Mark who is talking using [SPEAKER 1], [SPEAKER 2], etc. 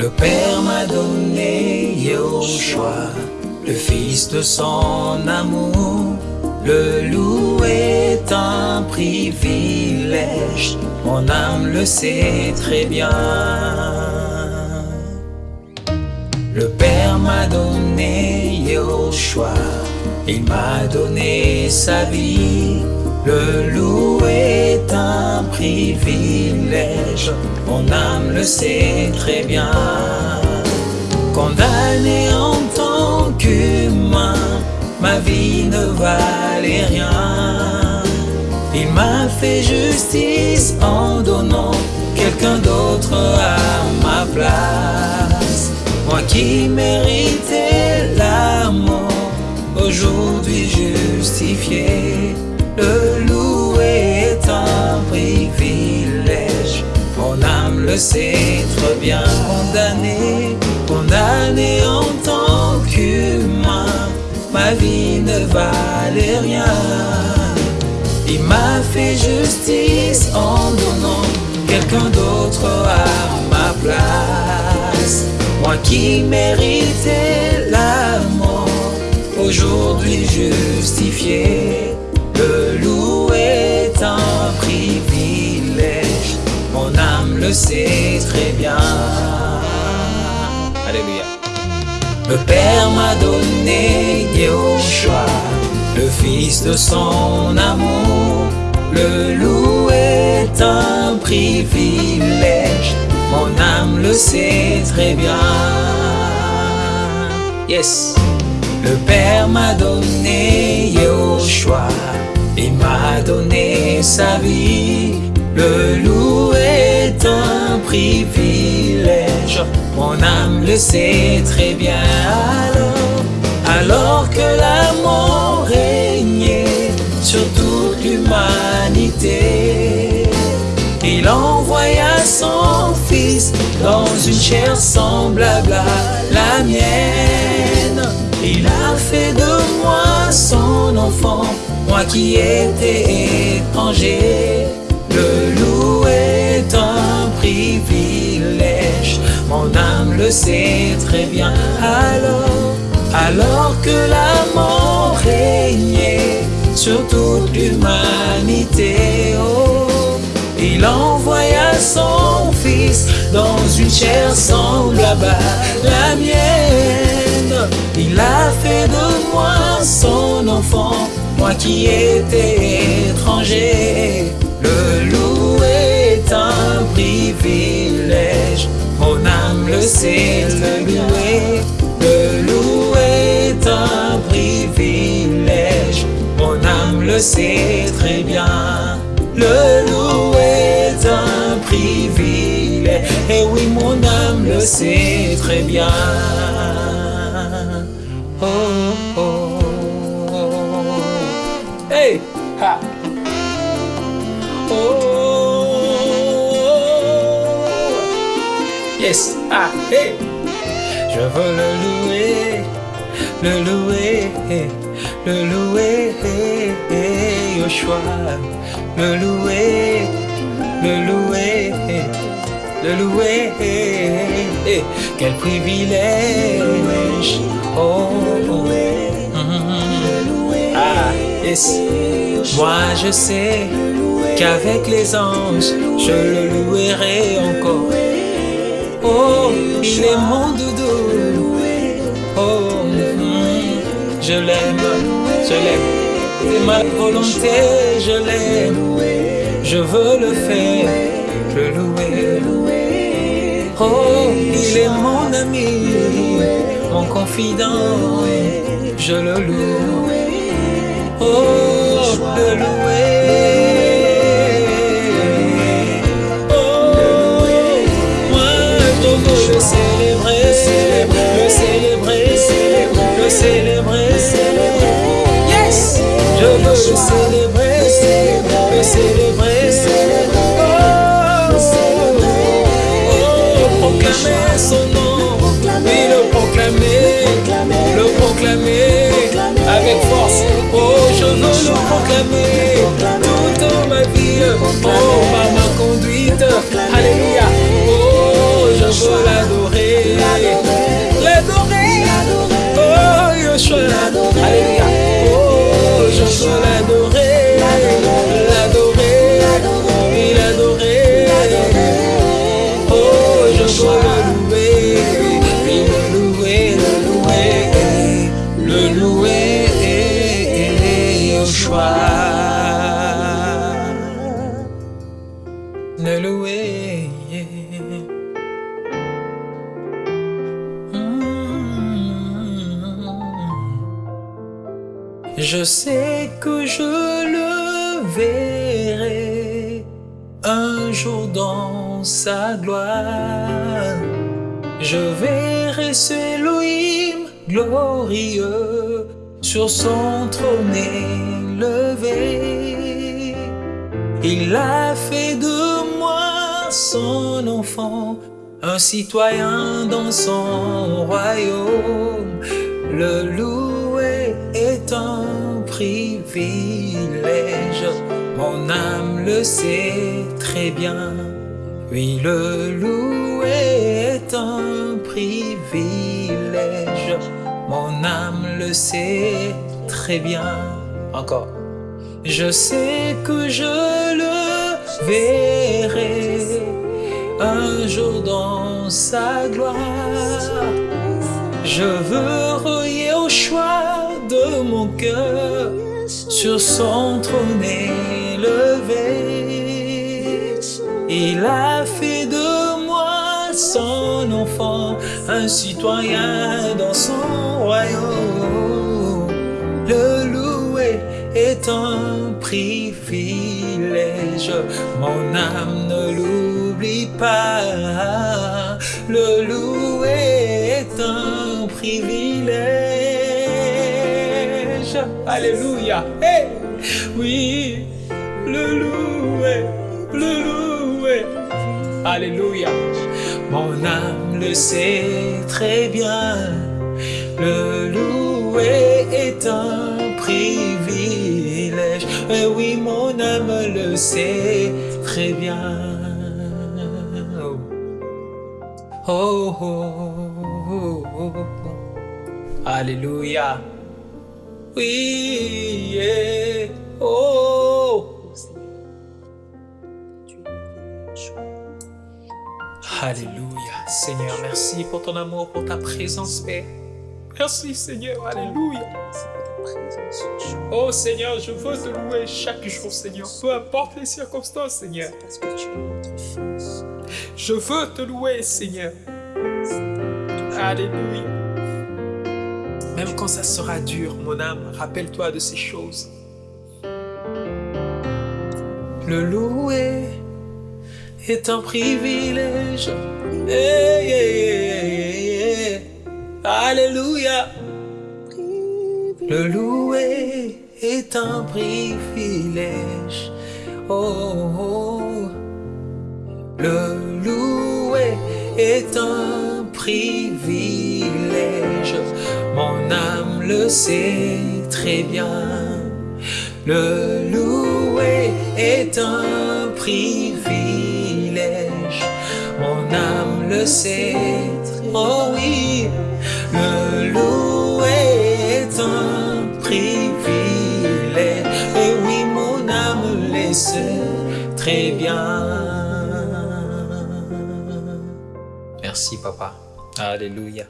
[SPEAKER 1] Le Père m'a donné Yahushua, le Fils de son amour. Le louer est un privilège, mon âme le sait très bien. Le Père m'a donné Yahushua, il m'a donné sa vie. Le louer est un privilège, mon âme le sait très bien. Condamné en tant qu'humain, ma vie ne valait rien. Il m'a fait justice en donnant quelqu'un d'autre à ma place. Moi qui méritais l'amour, aujourd'hui justifié. Le sait très bien. Condamné, condamné en tant qu'humain, ma vie ne valait rien. Il m'a fait justice en donnant quelqu'un d'autre à ma place. Moi qui méritais l'amour, aujourd'hui justifié. Le sait très bien. Alléluia. Le Père m'a donné Yahushua, le Fils de son amour. Le louer est un privilège, mon âme le sait très bien. Yes. Le Père m'a donné Yahushua, il m'a donné sa vie. Le un privilège, mon âme le sait très bien. Alors, alors que l'amour régnait sur toute l'humanité, il envoya son fils dans une chair semblable à la mienne. Il a fait de moi son enfant, moi qui étais étranger. Le louer mon âme le sait très bien. Alors, alors que la mort régnait sur toute l'humanité, oh, il envoya son fils dans une chair semblable à la mienne. Il a fait de moi son enfant, moi qui étais étranger. Le louer privilège, mon âme le sait le louer. Le louer est un privilège, mon âme le sait très bien. Le louer est un privilège, et oui mon âme le sait très bien. Oh, oh, oh. Hey, ha. Oh, yes, ah, hey. Je veux le louer, le louer, le louer, Yoshua, le louer, le louer, le louer, quel privilège, oh, oh. Mhm. ah, yes, moi je sais qu'avec les anges, je le louerai encore. Oh, il est mon doudou. Oh, je l'aime, je l'aime. C'est ma volonté, je l'aime. Je veux le faire, le louer. Oh, il est mon ami, mon confident. Je le loue. Oh, le louer. Je veux le célébrer, le célébrer, oh, son nom, le proclamer, le proclamer. Avec force, oh je veux le proclamer louer. Je sais que je le verrai un jour dans sa gloire. Je verrai ce Elohim glorieux sur son trône élevé. Il a fait de son enfant, un citoyen dans son royaume. Le louer est un privilège, mon âme le sait très bien. Oui, le louer est un privilège, mon âme le sait très bien. Encore. Je sais que je le verrai un jour dans sa gloire. Je veux relier au choix de mon cœur sur son trône élevé. Il a fait de moi son enfant, un citoyen dans son royaume. Est un privilège, mon âme ne l'oublie pas. Le louer est un privilège. Alléluia. Hey! Oui, le louer, le louer. Alléluia. Mon âme le sait très bien. Le louer est un oui, mon âme le sait très bien. Oh, oh, oh, oh, oh. Alléluia. Oui, yeah. oh. Alléluia. Seigneur, merci pour ton amour, pour ta présence, Père. Merci, Seigneur. Alléluia. Oh Seigneur, je veux te louer chaque jour, Seigneur. Peu importe les circonstances, Seigneur.
[SPEAKER 2] Parce que tu es notre fils.
[SPEAKER 1] Je veux te louer, Seigneur. Alléluia. Même quand ça sera dur, mon âme, rappelle-toi de ces choses. Le louer est un privilège. Hey, hey, hey, hey. Alléluia. Le louer est un privilège. Oh, oh. Le louer est un privilège. Mon âme le sait très bien. Le louer est un privilège. Mon âme le sait. Oh oui, le louer est un très bien. Merci, papa. Alléluia.